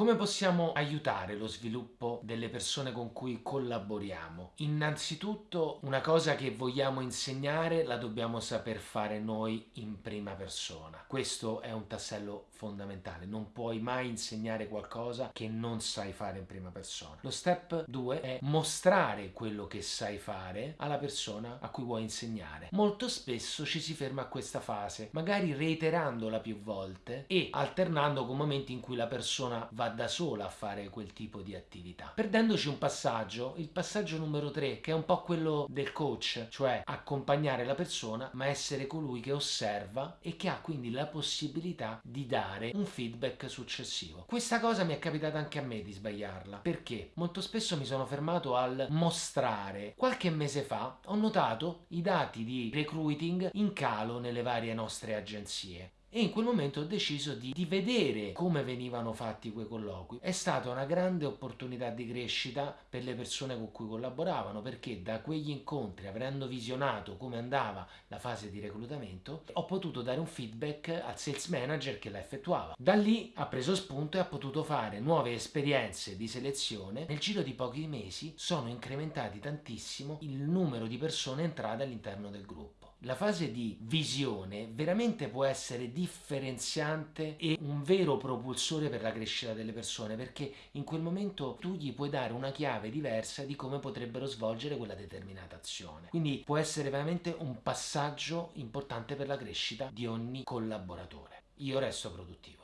Come possiamo aiutare lo sviluppo delle persone con cui collaboriamo? Innanzitutto una cosa che vogliamo insegnare la dobbiamo saper fare noi in prima persona. Questo è un tassello fondamentale, non puoi mai insegnare qualcosa che non sai fare in prima persona. Lo step 2 è mostrare quello che sai fare alla persona a cui vuoi insegnare. Molto spesso ci si ferma a questa fase, magari reiterandola più volte e alternando con momenti in cui la persona va da sola a fare quel tipo di attività. Perdendoci un passaggio, il passaggio numero 3, che è un po' quello del coach, cioè accompagnare la persona, ma essere colui che osserva e che ha quindi la possibilità di dare un feedback successivo. Questa cosa mi è capitata anche a me di sbagliarla, perché molto spesso mi sono fermato al mostrare. Qualche mese fa ho notato i dati di recruiting in calo nelle varie nostre agenzie e in quel momento ho deciso di, di, vedere come venivano fatti quei colloqui. È stata una grande opportunità di crescita per le persone con cui collaboravano perché da quegli incontri, avendo visionato come andava la fase di reclutamento, ho potuto dare un feedback al sales manager che la effettuava. Da lì ha preso spunto e ha potuto fare nuove esperienze di selezione. Nel giro di pochi mesi sono incrementati tantissimo il numero di persone entrate all'interno del gruppo. La fase di visione veramente può essere differenziante e un vero propulsore per la crescita delle persone perché in quel momento tu gli puoi dare una chiave diversa di come potrebbero svolgere quella determinata azione. Quindi può essere veramente un passaggio importante per la crescita di ogni collaboratore. Io resto produttivo.